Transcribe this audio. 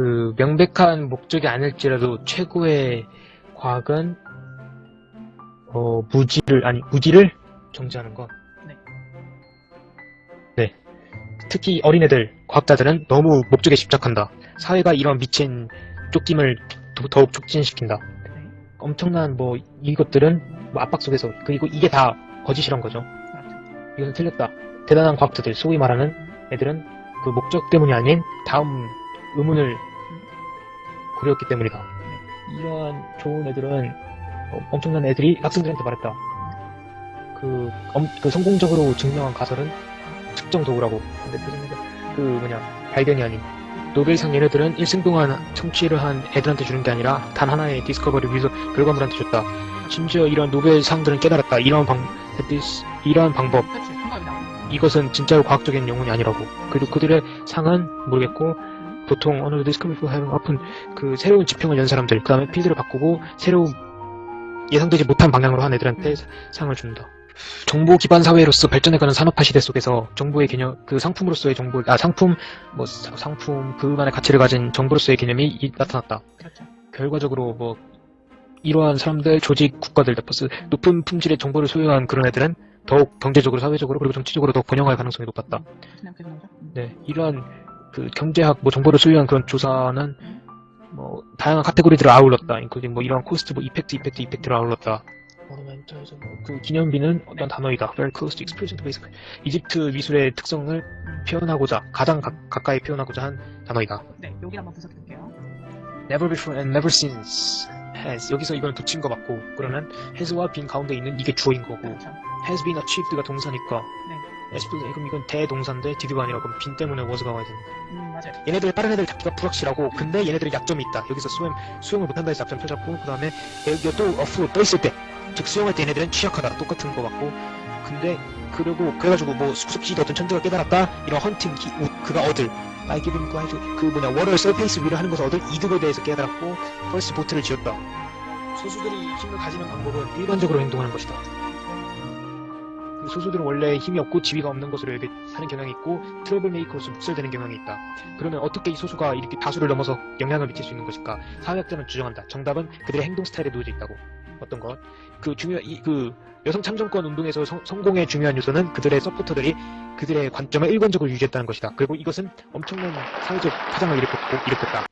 그 명백한 목적이 아닐지라도 최고의 과학은 어, 무지를 아니 무지를 정지하는 것. 네. 네. 특히 어린애들, 과학자들은 너무 목적에 집착한다. 사회가 이런 미친 쫓김을 더- 더욱 촉진시킨다. 네. 엄청난 뭐 이것들은 뭐 압박 속에서 그리고 이게 다 거짓이란 거죠. 그렇죠. 이것은 틀렸다. 대단한 과학자들, 소위 말하는 애들은 그 목적 때문이 아닌 다음 의문을 그렸기 때문이다. 이러한 좋은 애들은 어, 엄청난 애들이 학생들한테 말했다. 그, 엄- 그 성공적으로 증명한 가설은 측정 도구라고. 근데 그, 중에서 그 뭐냐 발견이 아닌 노벨상 얘네들은 일생 동안 청취를 한 애들한테 주는 게 아니라 단 하나의 디스커버리 위해서 결과물한테 줬다. 심지어 이런 노벨상들은 깨달았다. 이런 방, 이러한 방법. 이것은 진짜로 과학적인 영혼이 아니라고. 그리고 그들의 상은 모르겠고, 보통 어느 디스커버리 하는 아픈 그 새로운 지평을 연 사람들, 그 다음에 필드를 바꾸고 새로운 예상되지 못한 방향으로 한 애들한테 상을 준다. 정보 기반 사회로서 발전해가는 산업화 시대 속에서 정보의 개념, 그 상품으로서의 정보, 아 상품, 뭐 사- 상품 그만의 가치를 가진 정보로서의 개념이 이- 나타났다. 그렇죠. 결과적으로 뭐 이러한 사람들, 조직, 국가들, 플러스 높은 품질의 정보를 소유한 그런 애들은 더욱 경제적으로, 사회적으로 그리고 정치적으로 더 번영할 가능성이 높았다. 음. 네, 이러한 그 경제학, 뭐 정보를 소유한 그런 조사는 뭐 다양한 카테고리들을 아울렀다. including 뭐 이러한 cost, 뭐 effect, effect, effect를 아울렀다. monumental에서 뭐 그 기념비는 어떤 단어이다. Very close to expression to basic. 이집트 미술의 특성을 표현하고자 가장 가, 가까이 표현하고자 한 단어이다. 네, 여기 한번 분석해 볼게요. Never before and never since has 여기서 이걸 붙인 거 맞고 그러면 has와 been 가운데 있는 이게 주어인 거고 그렇죠. has been achieved가 동사니까 네. Been 그럼 이건 대동사인데 did가 아니라 그럼 been 때문에 was가 와야 되는 음, 맞아요. 얘네들 다른 애들 잡기가 불확실하고 근데 얘네들은 약점이 있다. 여기서 수행 수영을 못한다 해서 약점 펴잡고 그 다음에 여기가 또 어프로 떠 있을 때 즉 수영할 때 얘네들은 취약하다. 똑같은 거 맞고. 근데 그리고 그래가지고 뭐 숙식지 어떤 천재가 깨달았다? 이런 헌팅 기, 우- 그가 얻을 I give him guide 그 뭐냐 water surface 위를 하는 것을 얻을 이득에 대해서 깨달았고 first boat를 지었다. 소수들이 힘을 가지는 방법은 일반적으로 행동하는 것이다. 그 소수들은 원래 힘이 없고 지위가 없는 것으로 여기 하는 경향이 있고 trouble maker로서 묵살되는 경향이 있다 그러면 어떻게 이 소수가 이렇게 다수를 넘어서 영향을 미칠 수 있는 것일까? 사회학자는 주장한다. 정답은 그들의 행동 스타일에 놓여져 있다고. 어떤 것? 그 중요, 이, 그 여성 참정권 운동에서 성, 성공의 중요한 요소는 그들의 서포터들이 그들의 관점을 일관적으로 유지했다는 것이다. 그리고 이것은 엄청난 사회적 파장을 일으켰고, 일으켰다.